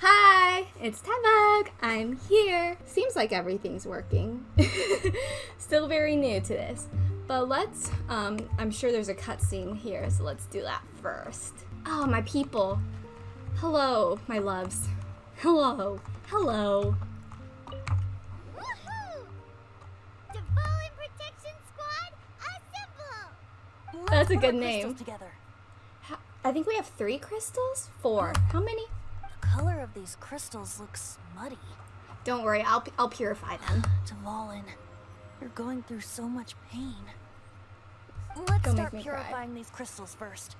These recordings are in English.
Hi, it's Tebug. I'm here. Seems like everything's working. Still very new to this. But let's, um, I'm sure there's a cutscene here, so let's do that first. Oh, my people. Hello, my loves. Hello. Hello. Woohoo! Devon Protection Squad! That's a good name. Together. I think we have three crystals? Four. How many? The color of these crystals looks muddy. Don't worry, I'll, I'll purify them. Tavalin, you're going through so much pain. Let's Don't start me cry. purifying these crystals first.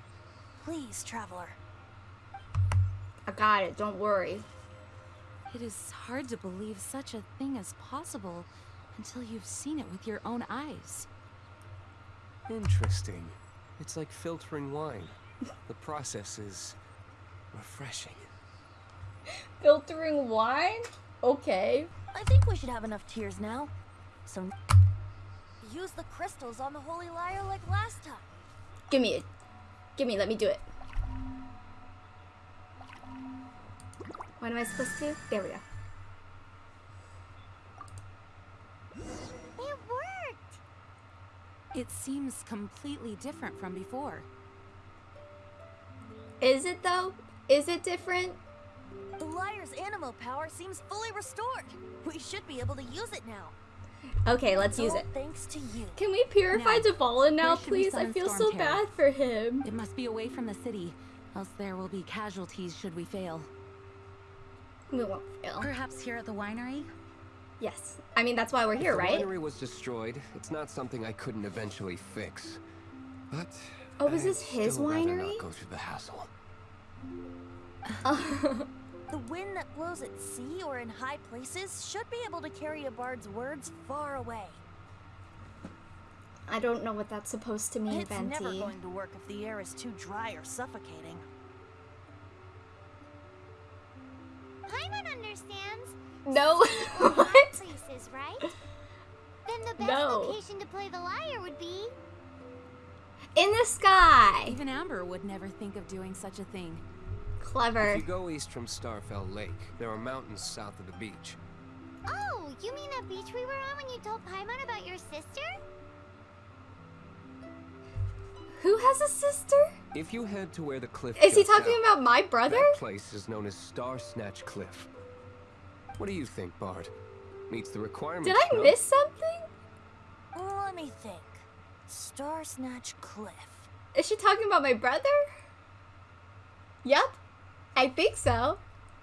Please, traveler. I got it, don't worry. It is hard to believe such a thing is possible until you've seen it with your own eyes. Interesting. It's like filtering wine. The process is refreshing. Filtering wine? Okay. I think we should have enough tears now. So use the crystals on the holy lyre like last time. Give me it. Give me, let me do it. What am I supposed to? There we go. It worked! It seems completely different from before. Is it though? Is it different? The lyre's Anemo power seems fully restored. We should be able to use it now. Okay, let's use it. Thanks to you. Can we purify Now, Devalin now, where should we please? I feel so bad for him. It must be away from the city, else there will be casualties should we fail. We won't fail. Perhaps here at the winery? Yes. I mean, that's why we're here, right? the winery was destroyed. It's not something I couldn't eventually fix. But Oh, is this his still rather winery? Not go through the hassle. The wind that blows at sea or in high places should be able to carry a bard's words far away. I don't know what that's supposed to mean, it's never going to work if the air is too dry or suffocating. Paimon understands. No. High what? places, right? Then the best No. location to play the lyre would be... In the sky. Even Amber would never think of doing such a thing. Clever. If you go east from Starfell Lake, there are mountains south of the beach. Oh, you mean that beach we were on when you told Paimon about your sister? Who has a sister? If you head to where the cliff Is he talking out, about my brother? That place is known as Star Snatch Cliff. What do you think, Bard? Meets the requirements. Did I no? miss something? Let me think. Star Snatch Cliff. Is she talking about my brother? Yep. I think so.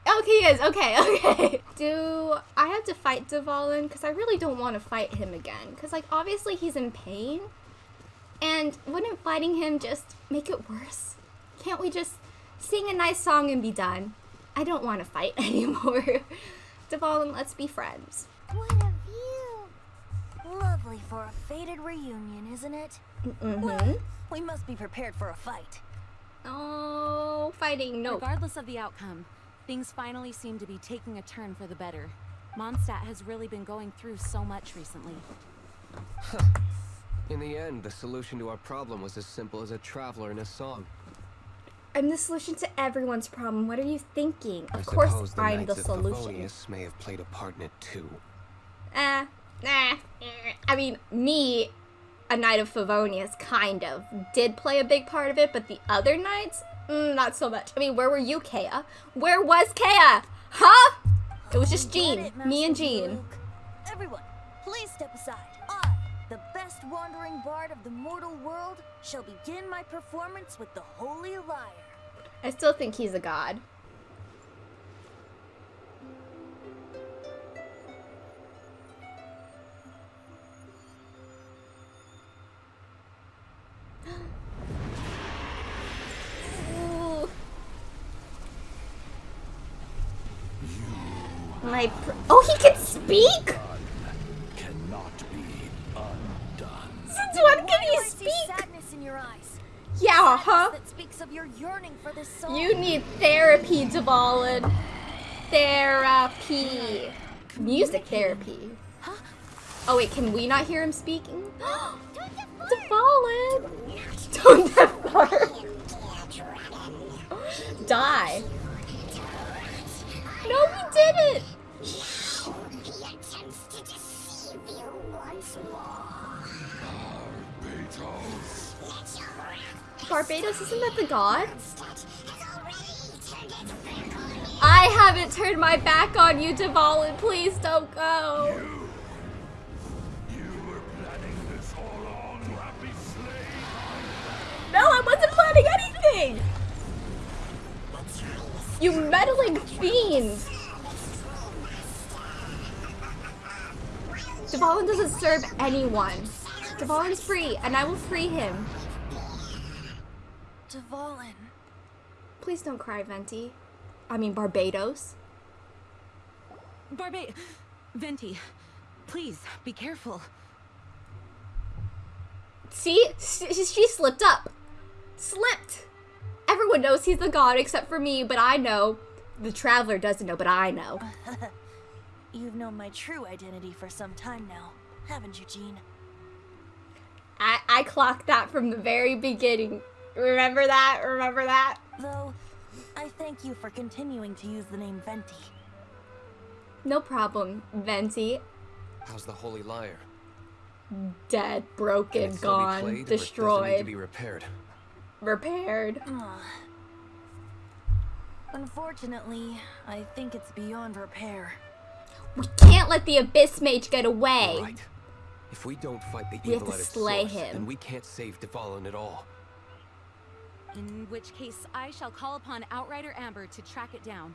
Oh, he is. Okay, okay. Do I have to fight Devalin? Because I really don't want to fight him again. Because, like, obviously he's in pain. And wouldn't fighting him just make it worse? Can't we just sing a nice song and be done? I don't want to fight anymore. Devalin, let's be friends. What a view! Lovely for a fated reunion, isn't it? Mm-hmm. We must be prepared for a fight. Oh, fighting. No. Regardless of the outcome, things finally seem to be taking a turn for the better. Mondstadt has really been going through so much recently. In the end, the solution to our problem was as simple as a traveler in a song. I'm the solution to everyone's problem. What are you thinking? I Of course, suppose the I'm the Knights of solution. Favonius may have played a part in it too. Eh, nah. eh. I mean, me, a knight of Favonius, kind of did play a big part of it, but the other knights, mm, not so much. I mean, where were you, Kaeya? Where was Kaeya? Huh? It was just Jean, it, me and Jean. Luke. Everyone, please step aside. I, the best wandering bard of the mortal world, shall begin my performance with the holy lyre. I still think he's a god. My oh, he can speak. cannot be undone. Since when can he speak? sadness in your eyes? Yeah, huh? That speaks of your yearning for this song. You need therapy, Devalin. Therapy. Music therapy. Oh wait, can we not hear him speaking? Devalin. Don't depart. Die. No, we did it! He Barbatos, isn't that the god? Mondstadt has already turned its back on you. I haven't turned my back on you, Dvalin. Please don't go. You slave. No, I wasn't planning anything. You meddling fiend. Dvalin doesn't serve anyone. Dvalin's free, and I will free him. Dvalin. Please don't cry, Venti. I mean, Barbatos. Barba- Venti, please be careful. See? She, she slipped up. Slipped. Everyone knows he's the god except for me, but I know. The traveler doesn't know, but I know. You've known my true identity for some time now, haven't you, Jean? I, I clocked that from the very beginning. Remember that? Remember that? Though, I thank you for continuing to use the name Venti. No problem, Venti. How's the Holy Lyre? Dead, broken, it still be gone, played, or does it need to be repaired. repaired. Ah. Unfortunately, I think it's beyond repair. We can't let the Abyss Mage get away. Right. If we don't fight the We have evil to at its slay source, him. then we can't save Dvalin at all. In which case, I shall call upon Outrider Amber to track it down.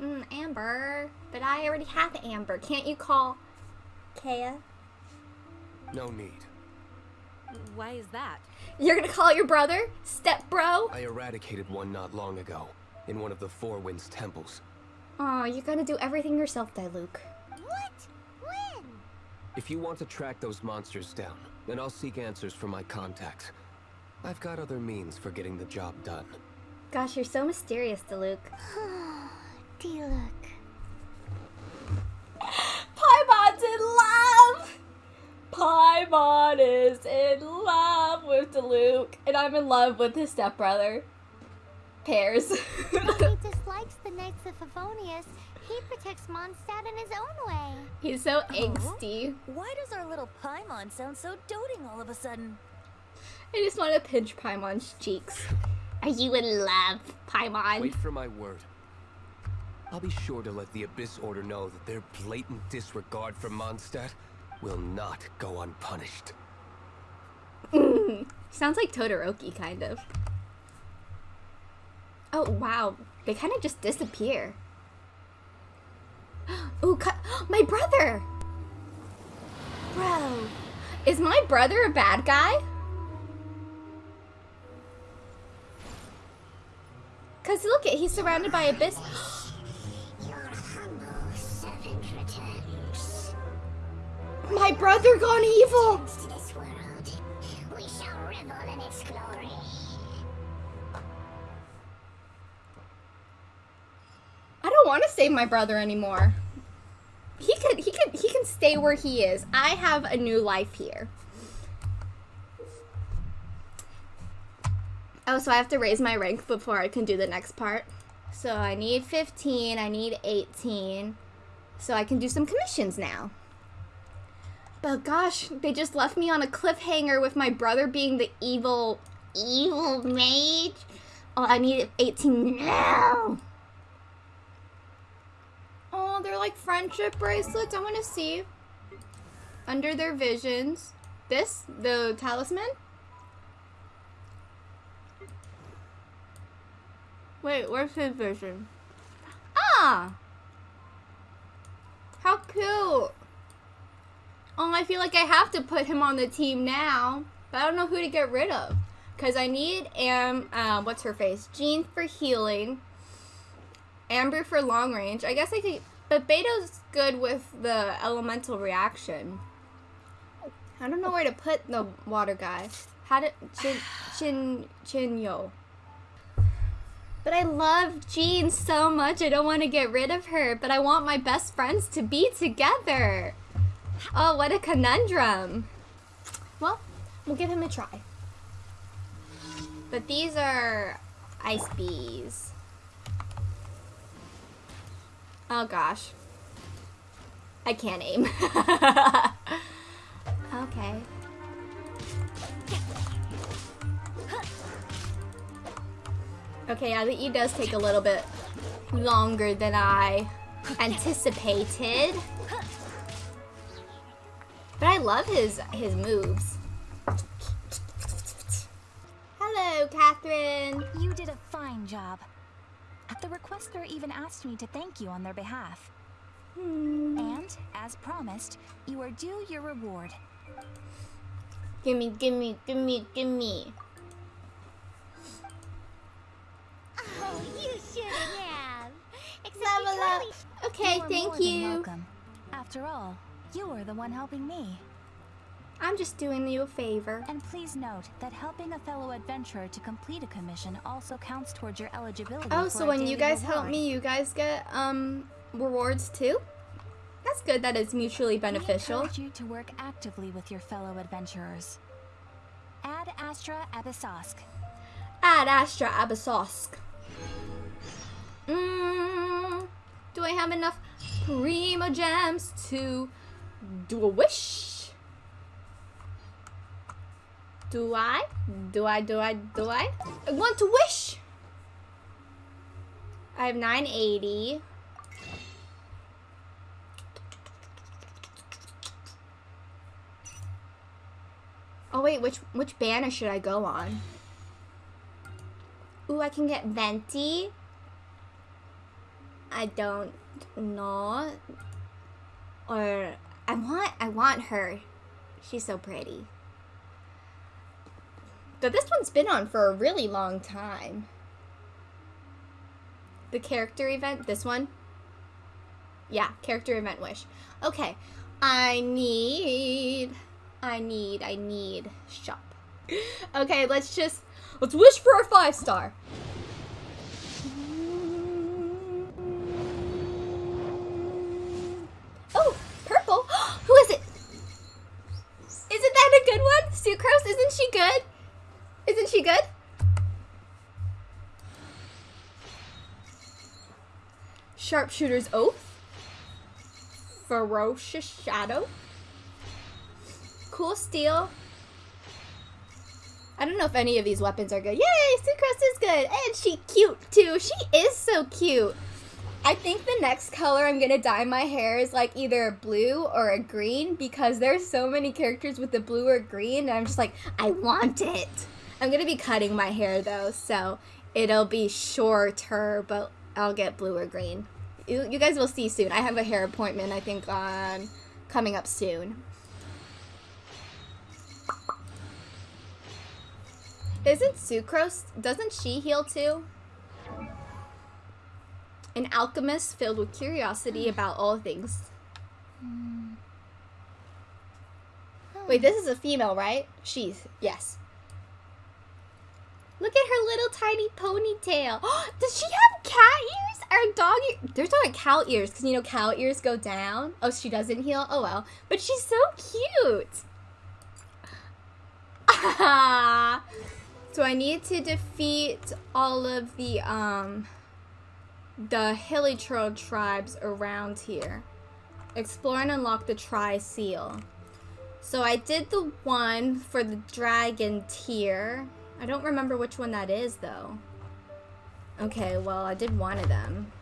Mm, Amber. But I already have Amber. Can't you call Kaeya? No need. Why is that? You're gonna call your brother? Step bro? I eradicated one not long ago, in one of the Four Winds temples. Oh, you're gonna do everything yourself, Diluc. What? When? If you want to track those monsters down, then I'll seek answers from my contacts. I've got other means for getting the job done. Gosh, you're so mysterious, Diluc. Diluc. Paimon's in love! Paimon is in love with Diluc, and I'm in love with his stepbrother. Pairs. he dislikes the Knights of Favonius. He protects Mondstadt in his own way. He's so angsty. Why does our little Paimon sound so doting all of a sudden? I just want to pinch Paimon's cheeks. Are you in love, Paimon? Wait for my word. I'll be sure to let the Abyss Order know that their blatant disregard for Mondstadt will not go unpunished. Sounds like Todoroki, kind of. Oh, wow. They kind of just disappear. Ooh, cut. My brother! Bro. Is my brother a bad guy? Cause look at he's surrounded by abyss. Your humble servant returns. My brother gone evil. Don't want to save my brother anymore. He could he could he can stay where he is. I have a new life here. Oh, so I have to raise my rank before I can do the next part. So I need 15, I need 18. So I can do some commissions now. But gosh, they just left me on a cliffhanger with my brother being the evil evil mage. Oh, I need 18 now. They're like friendship bracelets. I want to see. Under their visions. This? The talisman? Wait, where's his vision? Ah! How cute! Oh, I feel like I have to put him on the team now. But I don't know who to get rid of. Because I need Am, uh, what's her face? Jean for healing. Amber for long range. I guess I could, but Beto's good with the elemental reaction. I don't know where to put the water guy. How did Chin Chin Chinyo? But I love Jean so much. I don't want to get rid of her, but I want my best friends to be together. Oh, what a conundrum. Well, we'll give him a try. But these are ice bees. Oh gosh. I can't aim. okay. Okay, yeah, the E does take a little bit longer than I anticipated. But I love his his moves. Hello, Katheryne. You did a fine job. The requester even asked me to thank you on their behalf. And, as promised, you are due your reward. Gimme, gimme, gimme, gimme. Oh, you shouldn't have. Except Level you up. Okay, You are thank you. welcome. After all, you were the one helping me. I'm just doing you a favor. And please note that helping a fellow adventurer to complete a commission also counts towards your eligibility. Oh, so when you guys help me, you guys get um rewards too? That's good that it's mutually We beneficial. encourage you to work actively with your fellow adventurers. Ad Astra Abyssosque. Ad Astra Abyssosque. Mm, do I have enough Primogems to do a wish? Do I? Do I? Do I? Do I? I want to wish! I have 980. Oh wait, which which banner should I go on? Ooh, I can get Venti. I don't know. Or I want I want her. She's so pretty. But this one's been on for a really long time. The character event, this one? Yeah, character event wish. Okay. I need I need I need shop. Okay, let's just let's wish for a five star. Sharpshooter's Oath. Ferocious Shadow. Cool Steel. I don't know if any of these weapons are good. Yay, Sucrose is good. And she cute too. She is so cute. I think the next color I'm gonna dye my hair is like either a blue or a green because there's so many characters with the blue or green and I'm just like, I want it. I'm gonna be cutting my hair though, so it'll be shorter, but I'll get blue or green. You, you guys will see soon. I have a hair appointment, I think, on coming up soon. Isn't Sucrose, doesn't she heal too? An alchemist filled with curiosity about all things. Hmm. Wait, this is a female, right? She's, yes. Look at her little tiny ponytail. Does she have cat ears or dog ears? There's not cow ears because you know cow ears go down. Oh, she doesn't heal? Oh well. But she's so cute. so I need to defeat all of the um the Hilichurl tribes around here. Explore and unlock the Tri Seal. So I did the one for the dragon tier. I don't remember which one that is though. Okay, well I did one of them.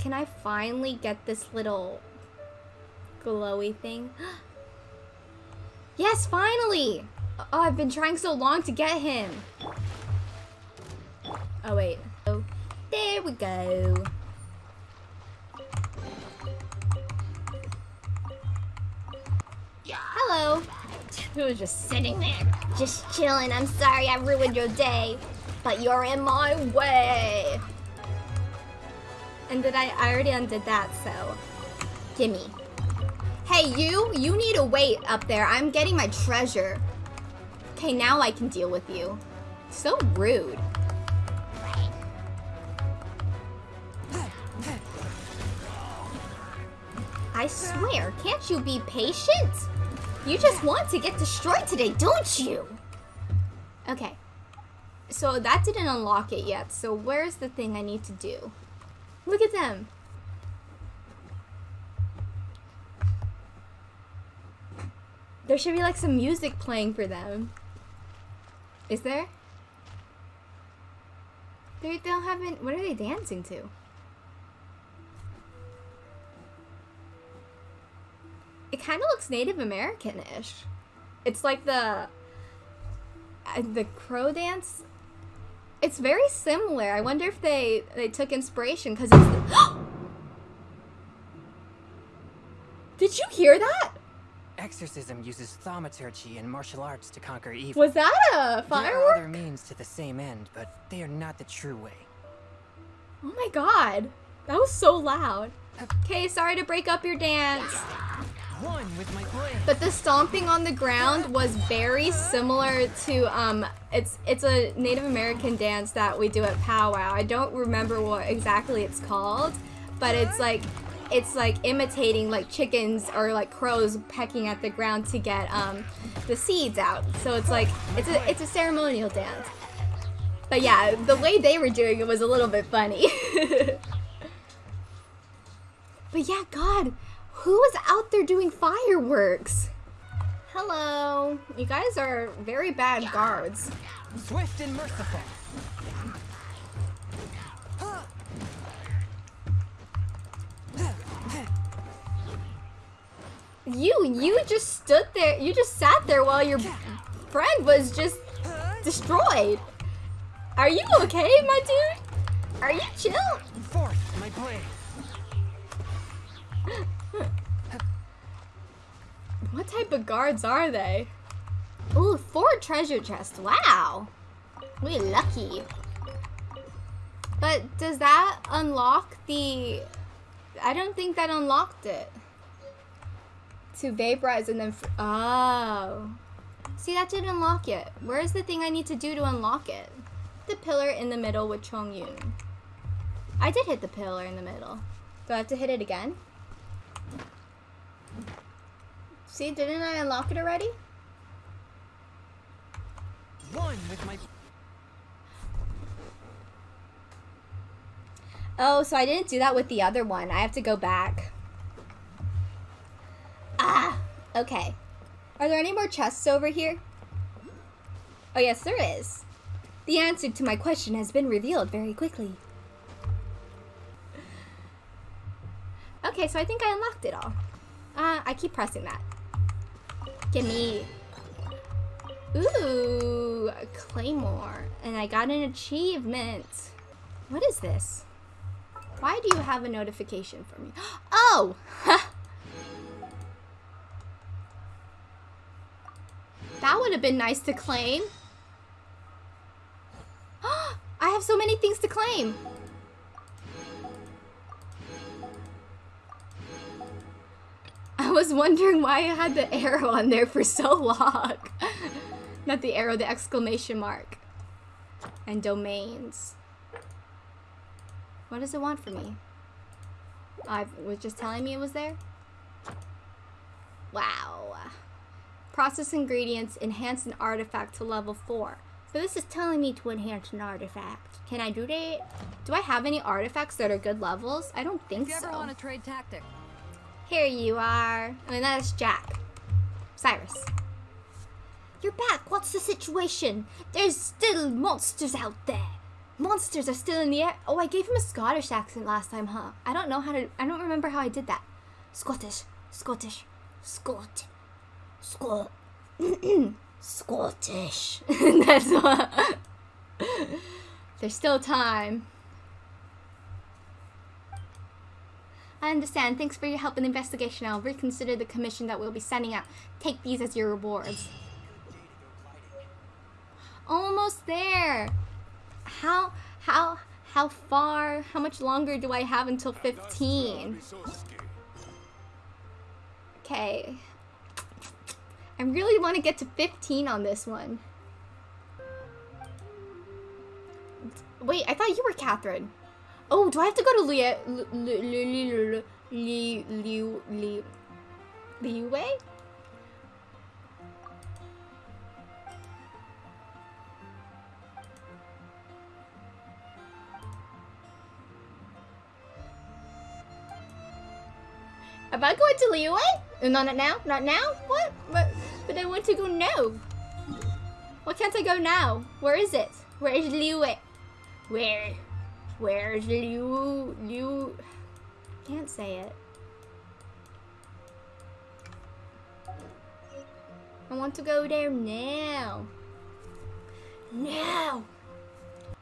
Can I finally get this little glowy thing? yes, finally! Oh, I've been trying so long to get him. Oh wait. Oh, there we go. Hello. Who was just sitting there, just chilling. I'm sorry I ruined your day, but you're in my way. And did I? I already undid that, so gimme. Hey, you! You need to wait up there. I'm getting my treasure. Okay, now I can deal with you. So rude. I swear, can't you be patient? You just want to get destroyed today, don't you? Okay. So that didn't unlock it yet. So where's the thing I need to do? Look at them. There should be like some music playing for them. Is there? They, don't have any, what are they dancing to? It kind of looks Native American-ish. It's like the uh, the crow dance. It's very similar. I wonder if they they took inspiration because it's. The Did you hear that? Exorcism uses thaumaturgy and martial arts to conquer evil. Was that a firework? There are other means to the same end, but they are not the true way. Oh my god. That was so loud. Okay, sorry to break up your dance. But the stomping on the ground was very similar to um it's it's a Native American dance that we do at powwow. I don't remember what exactly it's called, but it's like it's like imitating like chickens or like crows pecking at the ground to get um the seeds out. So it's like it's a it's a ceremonial dance. But yeah, the way they were doing it was a little bit funny. but yeah, God, who is out there doing fireworks? Hello. You guys are very bad guards. Swift and merciful. You you just stood there. You just sat there while your friend was just destroyed. Are you okay, my dude? Are you chill? Forth my blade. What type of guards are they? Ooh, four treasure chests. Wow. We lucky. But does that unlock the... I don't think that unlocked it. To vaporize and then... Oh. See, that didn't unlock it. Where's the thing I need to do to unlock it? The pillar in the middle with Chong Yun. I did hit the pillar in the middle. Do I have to hit it again? See, didn't I unlock it already? One with my. Oh, so I didn't do that with the other one. I have to go back. Ah, okay. Are there any more chests over here? Oh, yes, there is. The answer to my question has been revealed very quickly. Okay, so I think I unlocked it all. Uh, I keep pressing that. Gimme. Ooh, a claymore. And I got an achievement. What is this? Why do you have a notification for me? Oh! that would have been nice to claim. I have so many things to claim. Was wondering why I had the arrow on there for so long. Not the arrow, the exclamation mark. And domains. What does it want from me? I was just telling me it was there? Wow. Process ingredients, enhance an artifact to level 4. So this is telling me to enhance an artifact. Can I do that? Do I have any artifacts that are good levels? I don't think If you so. ever want to trade tactic, Here you are. I mean, that is Jack. Cyrus. You're back. What's the situation? There's still monsters out there. Monsters are still in the air. Oh, I gave him a Scottish accent last time, huh? I don't know how to. I don't remember how I did that. Scottish. Scottish. Scot. Scot. Scottish. That's what. There's still time. I understand. Thanks for your help in the investigation. I'll reconsider the commission that we'll be sending out. Take these as your rewards. Almost there. How how how far? How much longer do I have until 15? Okay. I really want to get to 15 on this one. Wait, I thought you were Katheryne. Oh, do I have to go to Liu Liu Liu Liu Liu Liu Liu Wei? Am I going to Liyue? Uh, No, not now. Not now. What? But but I want to go now. Why can't I go now? Where is it? Where is Liyue? Where? Where's Liu? Liu? Can't say it. I want to go there now. Now.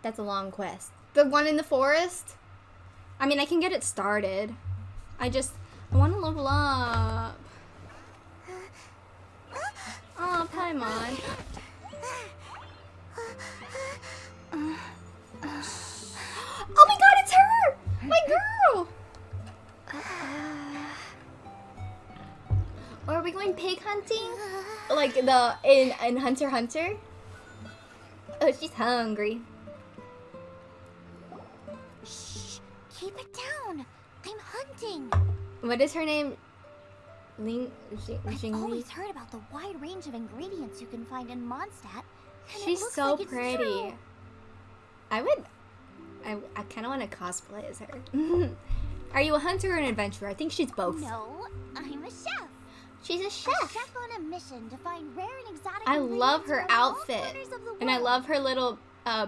That's a long quest. The one in the forest? I mean, I can get it started. I just, I want to level up. Oh, Paimon. My girl! Or are we going pig hunting? Uh, like the in in Hunter Hunter? Oh, she's hungry. Shh. Keep it down. I'm hunting. What is her name? Ling Xing I've always heard about the wide range of ingredients you can find in Mondstadt. She's so like pretty. true. I would. I, I kind of want to cosplay as her. Are you a hunter or an adventurer? I think she's both. No, I'm a chef. She's a A chef. chef on a mission to find rare and exotic I love her outfit. corners of the And I love her little, uh,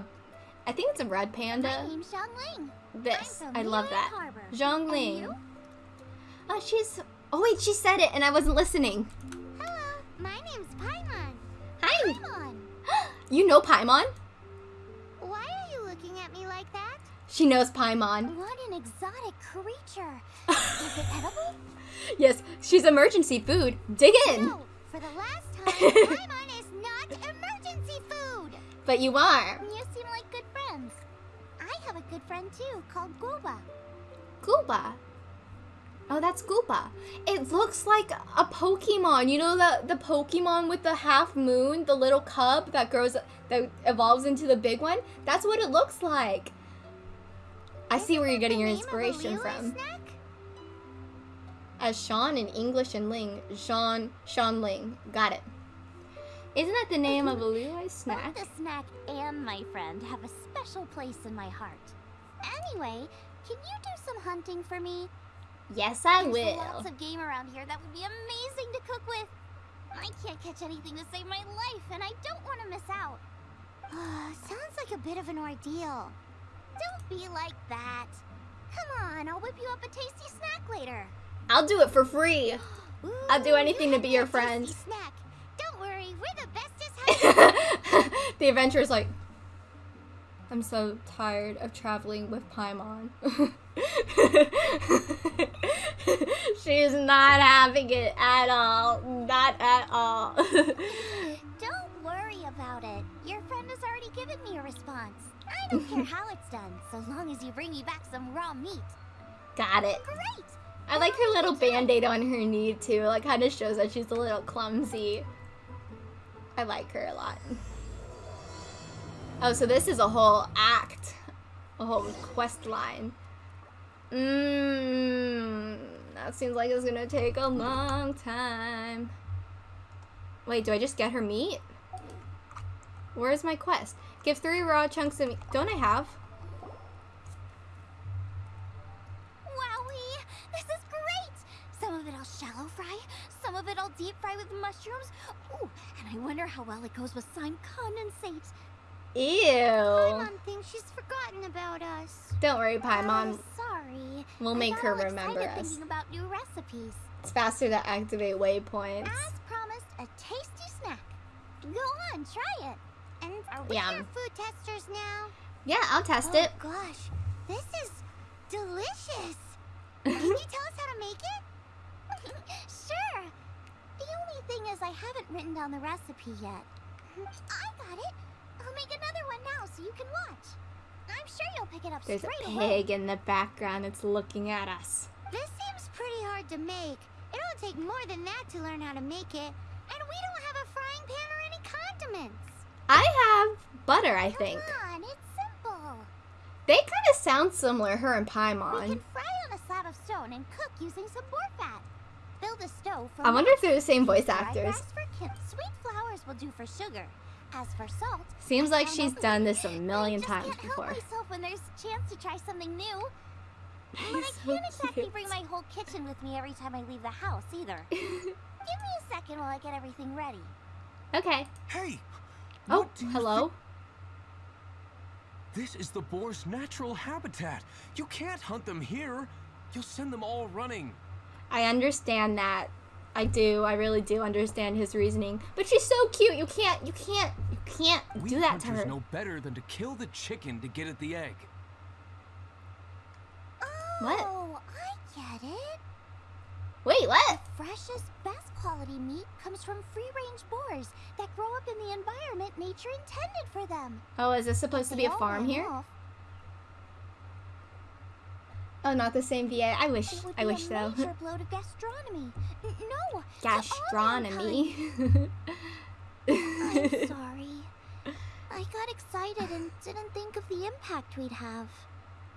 I think it's a red panda. My name's Xiangling. This. I'm from I love that. Harbor. Zhongling. And? Oh, she's, oh wait, she said it and I wasn't listening. Hello, my name's Paimon. Hi. Paimon. You know Paimon? Like that? She knows Paimon. What an exotic creature. Is it edible? Yes, she's emergency food. Dig in. No, for the last time, Paimon is not emergency food. But you are. You seem like good friends. I have a good friend too, called Guoba. Guoba. Oh, that's Guoba. It looks like a Pokemon. You know the the Pokemon with the half moon, the little cub that grows that evolves into the big one? That's what it looks like. I see where you're getting your Name of a inspiration from. snack? As Sean in English and Ling, Sean Sean Ling. Got it. Isn't that the name of a Liyue snack? Both the snack and my friend have a special place in my heart. Anyway, can you do some hunting for me? Yes, I There's will. lots of game around here that would be amazing to cook with. I can't catch anything to save my life, and I don't want to miss out. Sounds like a bit of an ordeal. Don't be like that. Come on, I'll whip you up a tasty snack later. I'll do it for free. I'll do anything to be your friend. Snack. Don't worry, we're the bestest the adventurer's like, I'm so tired of traveling with Paimon. She's not having it at all. Not at all. Don't worry about it. Your friend has already given me a response. I don't care how it's done, so long as you bring me back some raw meat. Got it. Great! I like her little band-aid on her knee too. Like kind of shows that she's a little clumsy. I like her a lot. Oh, so this is a whole act. A whole quest line. Mmm. That seems like it's gonna take a long time. Wait, do I just get her meat? Where's my quest? Give three raw chunks of meat. Don't I have? Wowie! This is great! Some of it I'll shallow fry, some of it I'll deep fry with mushrooms. Ooh, and I wonder how well it goes with slime condensate. Ew. Paimon thinks she's forgotten about us. Don't worry, Paimon. Oh, sorry. We'll make her remember us. about new recipes. It's faster to activate waypoints. As promised, a tasty snack. Go on, try it. And are we Yum. food testers now? Yeah, I'll test oh it. gosh, this is delicious. Can you tell us how to make it? sure. The only thing is I haven't written down the recipe yet. I got it. I'll make another one now so you can watch. I'm sure you'll pick it up There's a straight away. pig in the background. It's looking at us. This seems pretty hard to make. It'll take more than that to learn how to make it. And we don't have a frying pan or any condiments. I have butter, I think. Come on, it's simple. They kind of sound similar, her and Paimon. We can fry on a slab of stone and cook using some boar fat. Build a stove for I wonder if they're the same voice actors. grass for kin- Sweet flowers will do for sugar. As for salt, Seems like she's done this a million I just times can't before. help myself when there's a chance to try something new. But I so can't exactly cute. bring my whole kitchen with me every time I leave the house either. Give me a second while I get everything ready. Okay. Hey! Oh, what do you hello. thi- This is the boar's natural habitat. You can't hunt them here. You'll send them all running. I understand that. I do. I really do understand his reasoning. But she's so cute. You can't. You can't. You can't We do that to hunters her. know better than to kill the chicken to get at the egg. What? Oh, I get it. Wait, what? Freshest, best quality meat comes from free-range boars that grow up in the environment nature intended for them. Oh, is this supposed to be a farm here? off. Oh, not the same VA. I wish. It would I wish a so. major blow to gastronomy. No, Gastronomy. I'm sorry. I got excited and didn't think of the impact we'd have.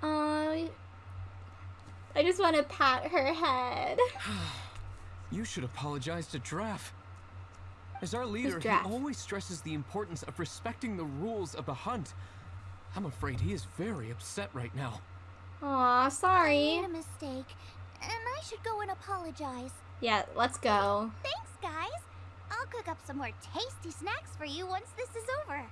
Aw, I just want to pat her head. You should apologize to Draff. As our leader, he always stresses the importance of respecting the rules of the hunt. I'm afraid he is very upset right now. Aw, sorry. I made a mistake, and I should go and apologize. Yeah, let's go. Thanks, guys. I'll cook up some more tasty snacks for you once this is over.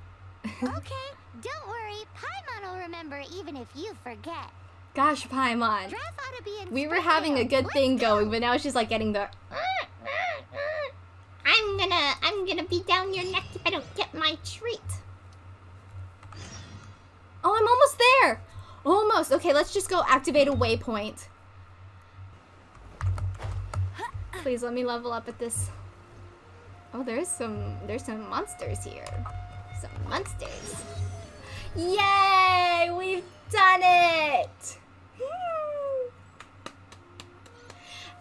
okay, don't worry. Paimon will remember even if you forget. Gosh, Paimon. Ought to be We were having a good Let's thing go. going, but now she's like getting the. I'm gonna, I'm gonna be down your neck if I don't get my treat. Oh, I'm almost there. Almost. Okay, let's just go activate a waypoint. Please let me level up at this. Oh, there's some, there's some monsters here. Some monsters. Yay! We've done it!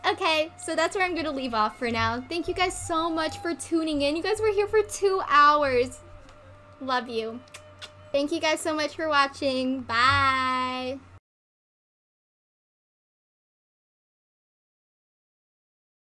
Okay, so that's where I'm gonna leave off for now. Thank you guys so much for tuning in. You guys were here for two hours. Love you. Thank you guys so much for watching. Bye.